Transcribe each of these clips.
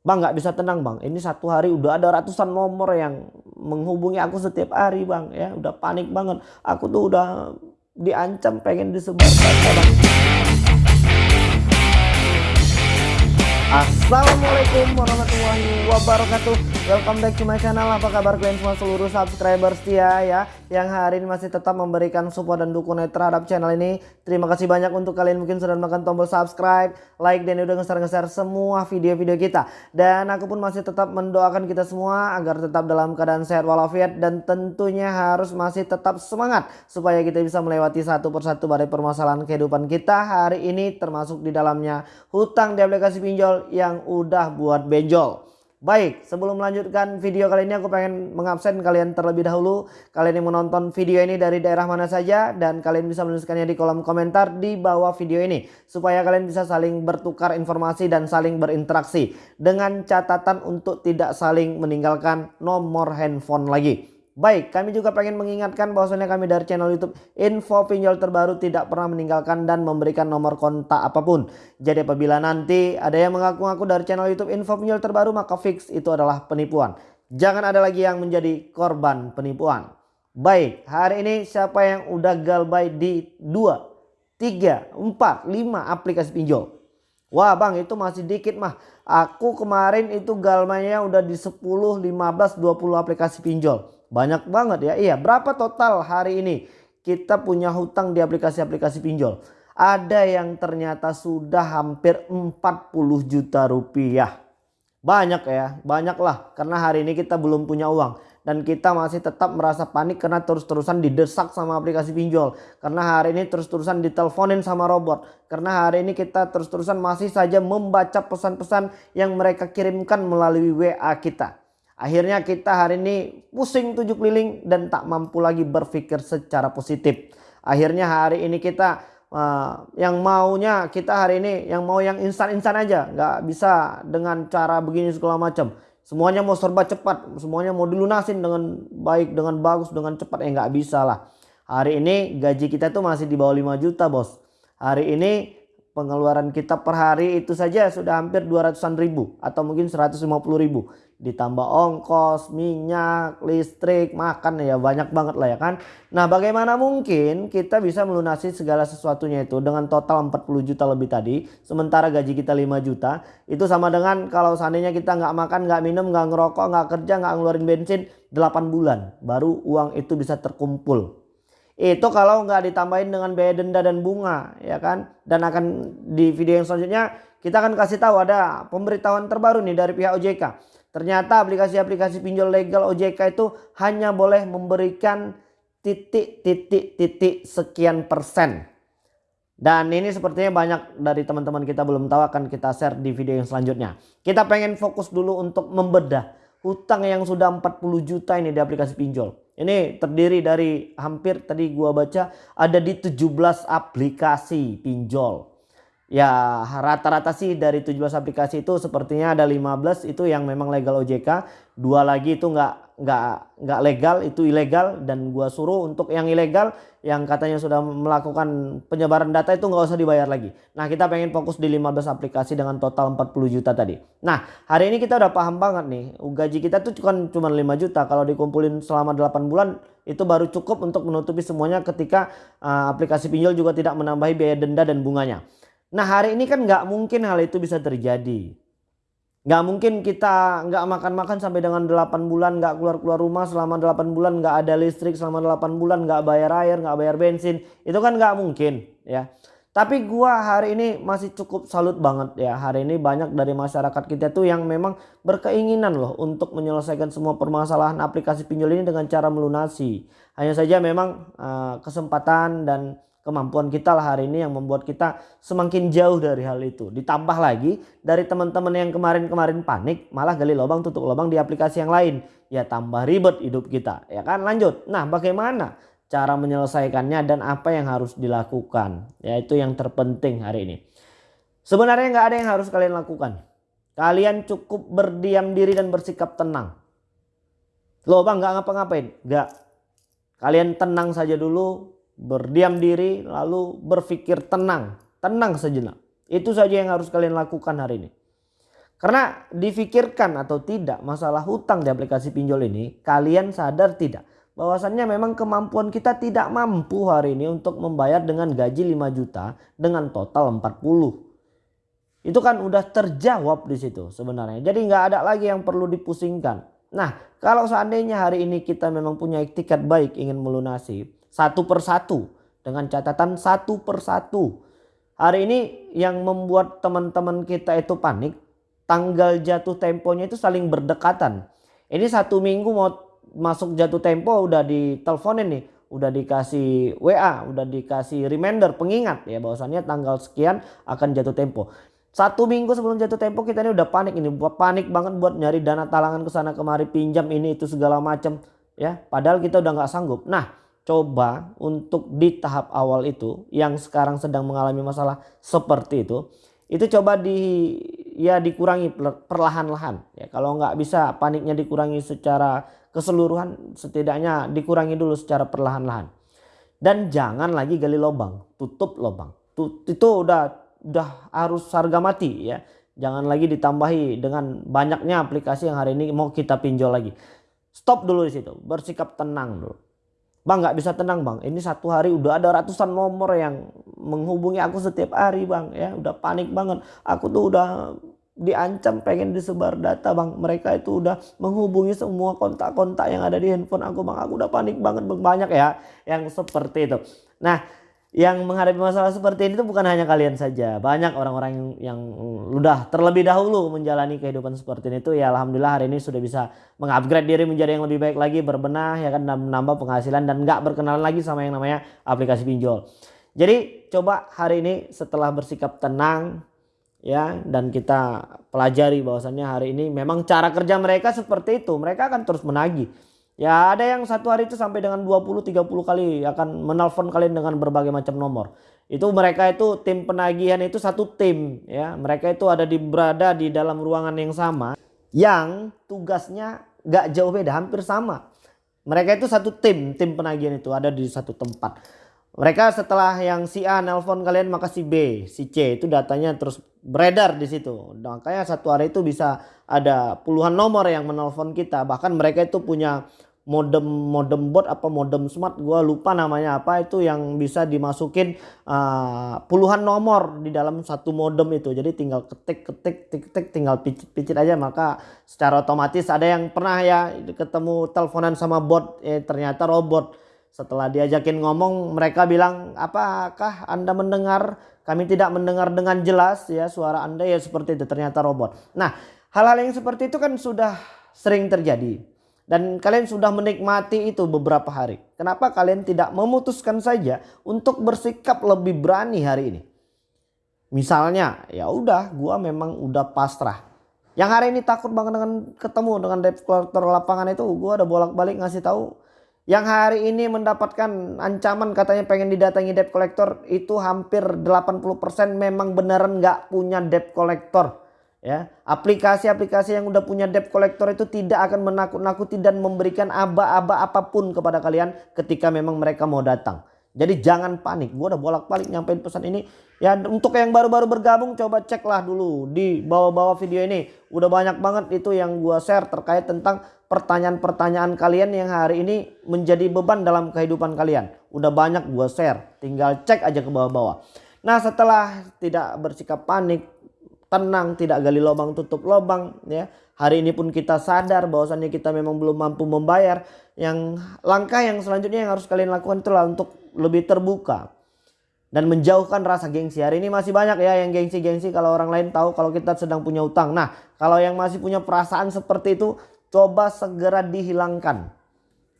Bang nggak bisa tenang bang. Ini satu hari udah ada ratusan nomor yang menghubungi aku setiap hari bang. Ya udah panik banget. Aku tuh udah diancam pengen disebar bang. Assalamualaikum warahmatullahi wabarakatuh Welcome back to my channel Apa kabar kalian semua seluruh subscriber setia ya Yang hari ini masih tetap memberikan support dan dukungan terhadap channel ini Terima kasih banyak untuk kalian mungkin sudah menekan tombol subscribe Like dan udah nge-share semua video-video kita Dan aku pun masih tetap mendoakan kita semua Agar tetap dalam keadaan sehat walafiat Dan tentunya harus masih tetap semangat Supaya kita bisa melewati satu persatu dari permasalahan kehidupan kita Hari ini termasuk di dalamnya hutang di aplikasi pinjol yang udah buat benjol. Baik, sebelum melanjutkan video kali ini aku pengen mengabsen kalian terlebih dahulu. Kalian yang menonton video ini dari daerah mana saja dan kalian bisa menuliskannya di kolom komentar di bawah video ini. Supaya kalian bisa saling bertukar informasi dan saling berinteraksi. Dengan catatan untuk tidak saling meninggalkan nomor handphone lagi. Baik, kami juga pengen mengingatkan bahwasanya kami dari channel YouTube Info Pinjol Terbaru tidak pernah meninggalkan dan memberikan nomor kontak apa pun. Jadi apabila nanti ada yang mengaku-ngaku dari channel YouTube Info Pinjol Terbaru maka fix itu adalah penipuan. Jangan ada lagi yang menjadi korban penipuan. Baik, hari ini siapa yang udah galbay di 2, 3, 4, 5 aplikasi pinjol? Wah bang itu masih dikit mah. Aku kemarin itu galmanya udah di 10, 15, 20 aplikasi pinjol. Banyak banget ya. Iya, berapa total hari ini kita punya hutang di aplikasi-aplikasi pinjol? Ada yang ternyata sudah hampir 40 juta rupiah. Banyak ya, banyak lah. Karena hari ini kita belum punya uang. Dan kita masih tetap merasa panik karena terus-terusan didesak sama aplikasi pinjol. Karena hari ini terus-terusan diteleponin sama robot. Karena hari ini kita terus-terusan masih saja membaca pesan-pesan yang mereka kirimkan melalui WA kita. Akhirnya kita hari ini pusing tujuh keliling dan tak mampu lagi berpikir secara positif. Akhirnya hari ini kita uh, yang maunya kita hari ini yang mau yang instan-instan aja. Nggak bisa dengan cara begini segala macam. Semuanya mau serba cepat. Semuanya mau dilunasin dengan baik, dengan bagus, dengan cepat. Eh nggak bisa lah. Hari ini gaji kita tuh masih di bawah 5 juta bos. Hari ini pengeluaran kita per hari itu saja sudah hampir 200an ribu atau mungkin 150 ribu ditambah ongkos, minyak, listrik, makan ya banyak banget lah ya kan. Nah bagaimana mungkin kita bisa melunasi segala sesuatunya itu dengan total 40 juta lebih tadi. Sementara gaji kita 5 juta. Itu sama dengan kalau seandainya kita nggak makan, nggak minum, nggak ngerokok, nggak kerja, nggak ngeluarin bensin 8 bulan. Baru uang itu bisa terkumpul. Itu kalau nggak ditambahin dengan biaya denda dan bunga ya kan. Dan akan di video yang selanjutnya kita akan kasih tahu ada pemberitahuan terbaru nih dari pihak OJK Ternyata aplikasi-aplikasi pinjol legal OJK itu hanya boleh memberikan titik-titik-titik sekian persen. Dan ini sepertinya banyak dari teman-teman kita belum tahu akan kita share di video yang selanjutnya. Kita pengen fokus dulu untuk membedah hutang yang sudah 40 juta ini di aplikasi pinjol. Ini terdiri dari hampir tadi gua baca ada di 17 aplikasi pinjol. Ya rata-rata sih dari 17 aplikasi itu sepertinya ada 15 itu yang memang legal OJK. Dua lagi itu nggak nggak nggak legal itu ilegal dan gua suruh untuk yang ilegal yang katanya sudah melakukan penyebaran data itu nggak usah dibayar lagi. Nah kita pengen fokus di 15 aplikasi dengan total 40 juta tadi. Nah hari ini kita udah paham banget nih gaji kita tuh kan cuma 5 juta kalau dikumpulin selama 8 bulan itu baru cukup untuk menutupi semuanya ketika uh, aplikasi pinjol juga tidak menambahi biaya denda dan bunganya. Nah hari ini kan nggak mungkin hal itu bisa terjadi. Nggak mungkin kita nggak makan-makan sampai dengan 8 bulan nggak keluar-keluar rumah selama 8 bulan nggak ada listrik selama 8 bulan nggak bayar air nggak bayar bensin itu kan nggak mungkin ya. Tapi gua hari ini masih cukup salut banget ya hari ini banyak dari masyarakat kita tuh yang memang berkeinginan loh untuk menyelesaikan semua permasalahan aplikasi pinjol ini dengan cara melunasi. Hanya saja memang uh, kesempatan dan kemampuan kita lah hari ini yang membuat kita semakin jauh dari hal itu. Ditambah lagi dari teman-teman yang kemarin-kemarin panik malah gali lubang tutup lubang di aplikasi yang lain. Ya tambah ribet hidup kita ya kan lanjut. Nah bagaimana cara menyelesaikannya dan apa yang harus dilakukan. Ya itu yang terpenting hari ini. Sebenarnya nggak ada yang harus kalian lakukan. Kalian cukup berdiam diri dan bersikap tenang. Loh bang nggak ngapa-ngapain? Nggak. Kalian tenang saja dulu berdiam diri lalu berpikir tenang, tenang sejenak. Itu saja yang harus kalian lakukan hari ini. Karena difikirkan atau tidak masalah hutang di aplikasi pinjol ini, kalian sadar tidak bahwasannya memang kemampuan kita tidak mampu hari ini untuk membayar dengan gaji 5 juta dengan total 40. Itu kan udah terjawab di situ sebenarnya. Jadi nggak ada lagi yang perlu dipusingkan. Nah kalau seandainya hari ini kita memang punya tiket baik ingin melunasi satu persatu dengan catatan satu persatu. Hari ini yang membuat teman-teman kita itu panik tanggal jatuh temponya itu saling berdekatan. Ini satu minggu mau masuk jatuh tempo udah diteleponin nih. Udah dikasih WA, udah dikasih reminder, pengingat ya bahwasannya tanggal sekian akan jatuh tempo. Satu minggu sebelum jatuh tempo kita ini udah panik ini. Panik banget buat nyari dana talangan ke sana kemari pinjam ini itu segala macam ya. Padahal kita udah nggak sanggup. Nah coba untuk di tahap awal itu yang sekarang sedang mengalami masalah seperti itu itu coba di ya dikurangi perlahan-lahan. Ya kalau nggak bisa paniknya dikurangi secara keseluruhan setidaknya dikurangi dulu secara perlahan-lahan. Dan jangan lagi gali lubang tutup lubang. Itu udah udah harus harga mati ya. Jangan lagi ditambahi dengan banyaknya aplikasi yang hari ini mau kita pinjol lagi. Stop dulu di situ bersikap tenang dulu Bang nggak bisa tenang bang. Ini satu hari udah ada ratusan nomor yang menghubungi aku setiap hari bang. Ya udah panik banget. Aku tuh udah diancam pengen disebar data bang. Mereka itu udah menghubungi semua kontak-kontak yang ada di handphone aku bang. Aku udah panik banget bang. Banyak ya yang seperti itu. Nah yang menghadapi masalah seperti ini itu bukan hanya kalian saja. Banyak orang-orang yang, yang udah terlebih dahulu menjalani kehidupan seperti ini itu ya alhamdulillah hari ini sudah bisa mengupgrade diri menjadi yang lebih baik lagi, berbenah ya kan dan menambah penghasilan dan nggak berkenalan lagi sama yang namanya aplikasi pinjol. Jadi coba hari ini setelah bersikap tenang ya dan kita pelajari bahwasannya hari ini memang cara kerja mereka seperti itu. Mereka akan terus menagih Ya ada yang satu hari itu sampai dengan 20-30 kali akan menelpon kalian dengan berbagai macam nomor. Itu mereka itu tim penagihan itu satu tim ya. Mereka itu ada di berada di dalam ruangan yang sama. Yang tugasnya gak jauh beda hampir sama. Mereka itu satu tim, tim penagihan itu ada di satu tempat. Mereka setelah yang si A nelpon kalian maka si B, si C itu datanya terus beredar di situ. Makanya satu hari itu bisa ada puluhan nomor yang menelpon kita. Bahkan mereka itu punya modem modem bot apa modem smart gua lupa namanya apa itu yang bisa dimasukin uh, puluhan nomor di dalam satu modem itu. Jadi tinggal ketik ketik ketik ketik tinggal picit picit aja maka secara otomatis ada yang pernah ya ketemu teleponan sama bot eh ternyata robot. Setelah diajakin ngomong mereka bilang apakah anda mendengar? Kami tidak mendengar dengan jelas ya suara anda ya seperti itu ternyata robot. Nah hal-hal yang seperti itu kan sudah sering terjadi dan kalian sudah menikmati itu beberapa hari. Kenapa kalian tidak memutuskan saja untuk bersikap lebih berani hari ini? Misalnya, ya udah, gua memang udah pasrah. Yang hari ini takut banget dengan ketemu dengan debt collector lapangan itu, gua udah bolak-balik ngasih tahu. Yang hari ini mendapatkan ancaman katanya pengen didatangi debt collector itu hampir 80% memang beneran nggak punya debt collector ya aplikasi-aplikasi yang udah punya debt collector itu tidak akan menakut-nakuti dan memberikan aba-aba apa pun kepada kalian ketika memang mereka mau datang. Jadi jangan panik gue udah bolak-balik nyampein pesan ini. Ya untuk yang baru-baru bergabung coba ceklah dulu di bawah-bawah video ini. Udah banyak banget itu yang gue share terkait tentang pertanyaan-pertanyaan kalian yang hari ini menjadi beban dalam kehidupan kalian. Udah banyak gue share tinggal cek aja ke bawah-bawah. Nah setelah tidak bersikap panik tenang, tidak gali lubang tutup lubang ya. Hari ini pun kita sadar bahwasannya kita memang belum mampu membayar. Yang langkah yang selanjutnya yang harus kalian lakukan itulah untuk lebih terbuka dan menjauhkan rasa gengsi. Hari ini masih banyak ya yang gengsi-gengsi kalau orang lain tahu kalau kita sedang punya utang. Nah, kalau yang masih punya perasaan seperti itu, coba segera dihilangkan.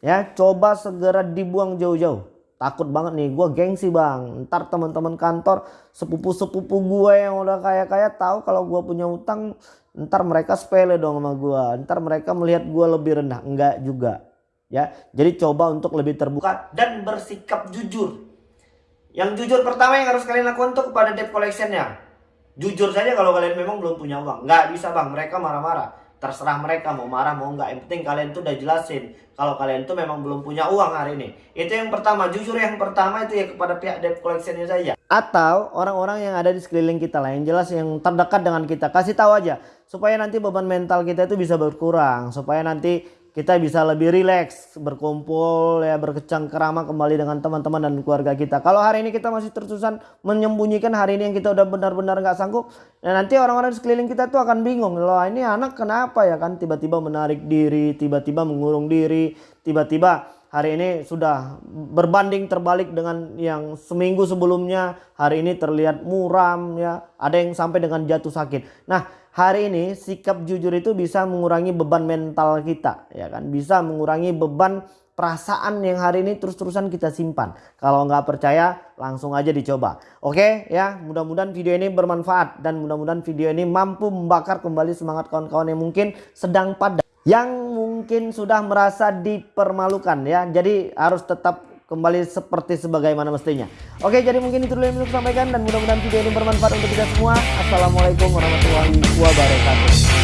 Ya, coba segera dibuang jauh-jauh takut banget nih gue gengsi bang. Ntar teman-teman kantor sepupu-sepupu gue yang udah kaya-kaya tahu kalau gue punya utang ntar mereka sepele dong sama gue ntar mereka melihat gue lebih rendah. Enggak juga ya. Jadi coba untuk lebih terbuka dan bersikap jujur. Yang jujur pertama yang harus kalian lakukan tuh kepada debt collectionnya. Jujur saja kalau kalian memang belum punya uang. Nggak bisa bang. Mereka marah-marah terserah mereka mau marah mau enggak yang penting kalian tuh udah jelasin. Kalau kalian tuh memang belum punya uang hari ini. Itu yang pertama. Jujur yang pertama itu ya kepada pihak debt collectionnya saja. Atau orang-orang yang ada di sekeliling kita lah yang jelas yang terdekat dengan kita. Kasih tahu aja supaya nanti beban mental kita itu bisa berkurang. Supaya nanti kita bisa lebih rileks berkumpul ya berkecang kerama kembali dengan teman-teman dan keluarga kita. Kalau hari ini kita masih tersusun menyembunyikan hari ini yang kita udah benar-benar nggak sanggup nah nanti orang-orang sekeliling kita tuh akan bingung loh ini anak kenapa ya? Kan tiba-tiba menarik diri tiba-tiba mengurung diri tiba-tiba hari ini sudah berbanding terbalik dengan yang seminggu sebelumnya hari ini terlihat muram ya. Ada yang sampai dengan jatuh sakit. Nah hari ini sikap jujur itu bisa mengurangi beban mental kita ya kan? Bisa mengurangi beban perasaan yang hari ini terus-terusan kita simpan kalau nggak percaya langsung aja dicoba oke ya mudah-mudahan video ini bermanfaat dan mudah-mudahan video ini mampu membakar kembali semangat kawan-kawan yang mungkin sedang pada yang mungkin sudah merasa dipermalukan ya jadi harus tetap kembali seperti sebagaimana mestinya. Oke, jadi mungkin itu dulu yang bisa sampaikan dan mudah-mudahan video ini bermanfaat untuk kita semua. Assalamualaikum warahmatullahi wabarakatuh.